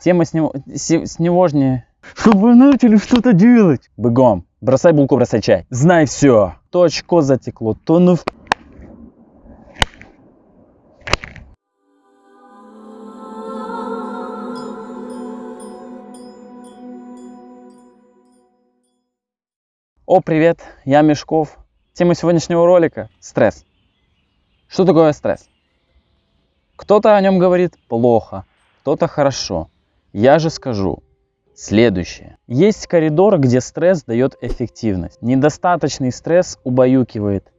Тема с него, с него Чтобы вы начали что-то делать. Бегом. Бросай булку, бросай чай. Знай все. То очко затекло, то ну... О, привет, я Мешков. Тема сегодняшнего ролика – стресс. Что такое стресс? Кто-то о нем говорит плохо, кто-то хорошо. Я же скажу следующее. Есть коридор, где стресс дает эффективность. Недостаточный стресс убаюкивает.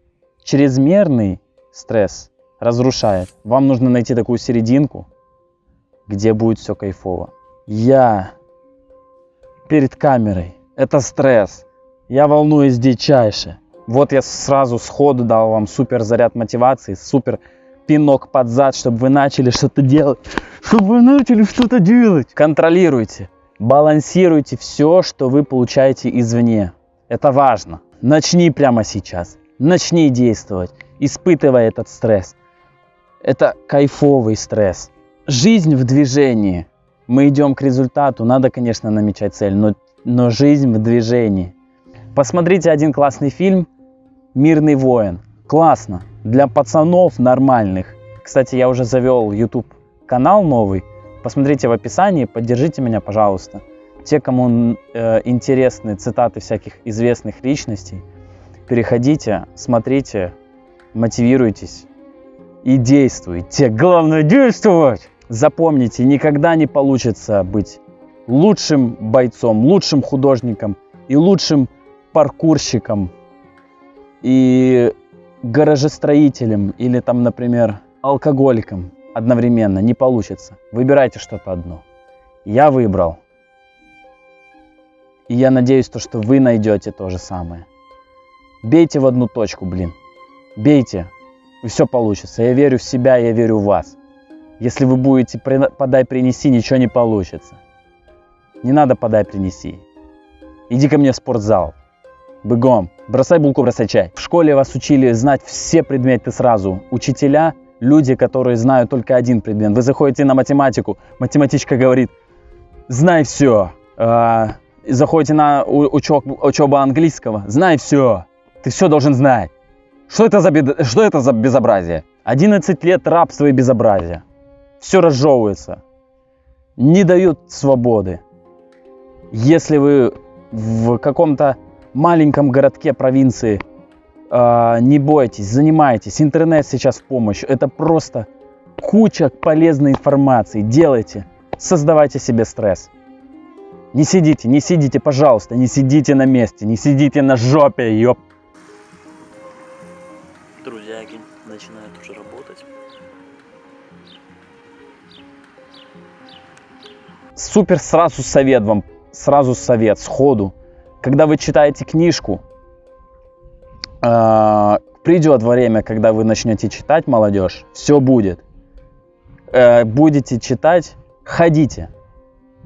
Чрезмерный стресс разрушает. Вам нужно найти такую серединку, где будет все кайфово. Я перед камерой. Это стресс. Я волнуюсь дичайше. Вот я сразу сходу дал вам супер заряд мотивации, супер пинок под зад, чтобы вы начали что-то делать. Чтобы вы начали что-то делать. Контролируйте, балансируйте все, что вы получаете извне. Это важно. Начни прямо сейчас. Начни действовать, испытывая этот стресс. Это кайфовый стресс. Жизнь в движении. Мы идем к результату. Надо, конечно, намечать цель, но, но жизнь в движении. Посмотрите один классный фильм «Мирный воин». Классно. Для пацанов нормальных. Кстати, я уже завел YouTube канал новый. Посмотрите в описании, поддержите меня, пожалуйста. Те, кому э, интересны цитаты всяких известных личностей, переходите, смотрите, мотивируйтесь и действуйте. Главное действовать! Запомните, никогда не получится быть лучшим бойцом, лучшим художником и лучшим паркурщиком и гаражестроителем или там, например, алкоголиком одновременно не получится. Выбирайте что-то одно. Я выбрал. И я надеюсь, то, что вы найдете то же самое. Бейте в одну точку, блин. Бейте, и все получится. Я верю в себя, я верю в вас. Если вы будете подай, принеси, ничего не получится. Не надо подай, принеси. Иди ко мне в спортзал. Бегом. Бросай булку, бросай чай. В школе вас учили знать все предметы сразу. Учителя, люди, которые знают только один предмет. Вы заходите на математику, математичка говорит, знай все. А, заходите на учеб, учебу английского, знай все. Ты все должен знать. Что это, за, что это за безобразие? 11 лет рабства и безобразия. Все разжевывается. Не дают свободы. Если вы в каком-то маленьком городке провинции. Э, не бойтесь, занимайтесь. Интернет сейчас в помощь. Это просто куча полезной информации. Делайте, создавайте себе стресс. Не сидите, не сидите, пожалуйста, не сидите на месте, не сидите на жопе, ёп. Друзьяки начинают уже работать. Супер сразу совет вам, сразу совет, сходу когда вы читаете книжку, э, придет время, когда вы начнете читать, молодежь, все будет. Э, будете читать, ходите.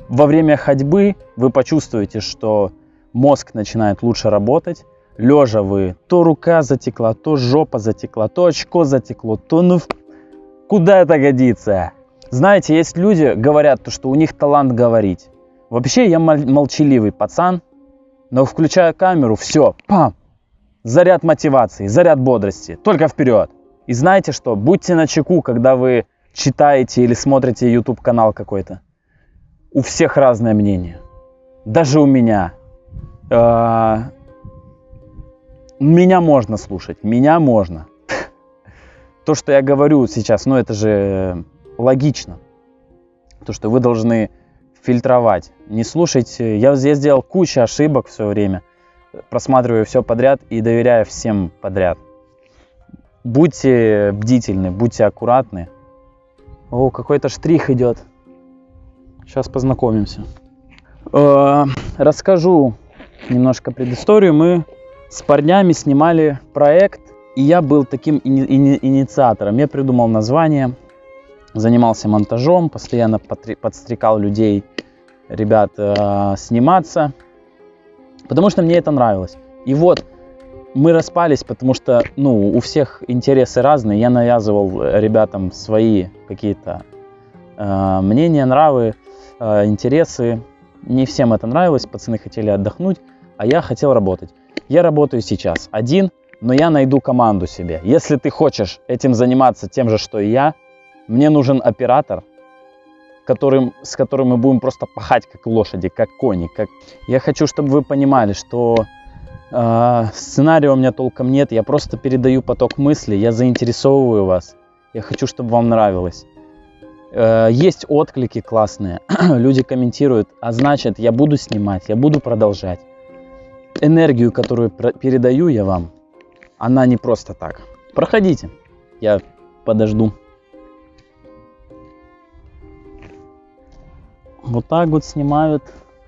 Во время ходьбы вы почувствуете, что мозг начинает лучше работать. Лежа вы, то рука затекла, то жопа затекла, то очко затекло, то ну куда это годится? Знаете, есть люди, говорят, что у них талант говорить. Вообще я молчаливый пацан, но включая камеру, все, пам, заряд мотивации, заряд бодрости, только вперед. И знаете что, будьте на чеку, когда вы читаете или смотрите YouTube канал какой-то. У всех разное мнение. Даже у меня. А, меня можно слушать, меня можно. То, что я говорю сейчас, ну это же логично. То, что вы должны фильтровать. Не слушайте. Я, я сделал кучу ошибок все время. Просматриваю все подряд и доверяю всем подряд. Будьте бдительны, будьте аккуратны. О, какой-то штрих идет. Сейчас познакомимся. Э, расскажу немножко предысторию. Мы с парнями снимали проект, и я был таким ини- инициатором. Я придумал название, занимался монтажом, постоянно подстрекал людей ребят э, сниматься, потому что мне это нравилось. И вот мы распались, потому что, ну, у всех интересы разные. Я навязывал ребятам свои какие-то Э, мнения, нравы, э, интересы. Не всем это нравилось, пацаны хотели отдохнуть, а я хотел работать. Я работаю сейчас один, но я найду команду себе. Если ты хочешь этим заниматься тем же, что и я, мне нужен оператор, которым, с которым мы будем просто пахать как лошади, как кони. Как... Я хочу, чтобы вы понимали, что э, сценария у меня толком нет, я просто передаю поток мыслей, я заинтересовываю вас. Я хочу, чтобы вам нравилось. Э, есть отклики классные, люди комментируют, а значит, я буду снимать, я буду продолжать. Энергию, которую передаю я вам, она не просто так. Проходите, я подожду. Вот так вот снимают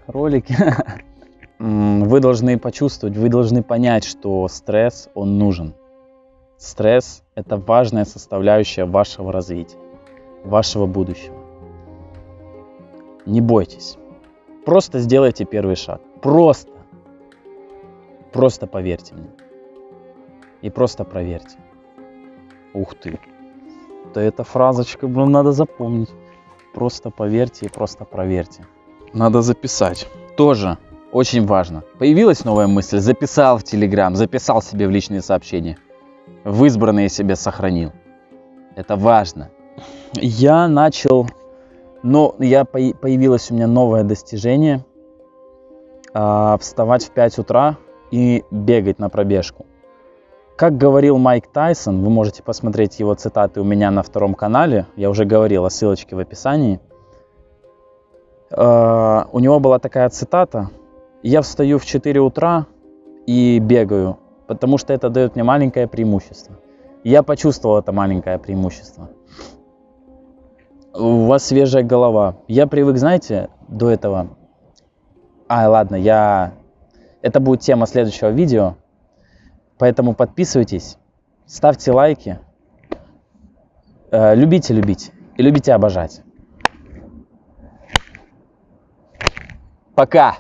ролики. Вы должны почувствовать, вы должны понять, что стресс, он нужен. Стресс – это важная составляющая вашего развития, вашего будущего. Не бойтесь. Просто сделайте первый шаг. Просто. Просто поверьте мне. И просто проверьте. Ух ты. Да эта фразочка, блин, надо запомнить. Просто поверьте и просто проверьте. Надо записать. Тоже очень важно. Появилась новая мысль, записал в Телеграм, записал себе в личные сообщения. В избранные себе сохранил. Это важно. Я начал, но я появилось у меня новое достижение. А, вставать в 5 утра и бегать на пробежку. Как говорил Майк Тайсон, вы можете посмотреть его цитаты у меня на втором канале, я уже говорил о ссылочке в описании. Э, у него была такая цитата, я встаю в 4 утра и бегаю, потому что это дает мне маленькое преимущество. Я почувствовал это маленькое преимущество. У вас свежая голова. Я привык, знаете, до этого... А, ладно, я... Это будет тема следующего видео. Поэтому подписывайтесь, ставьте лайки, э, любите любить и любите обожать. Пока!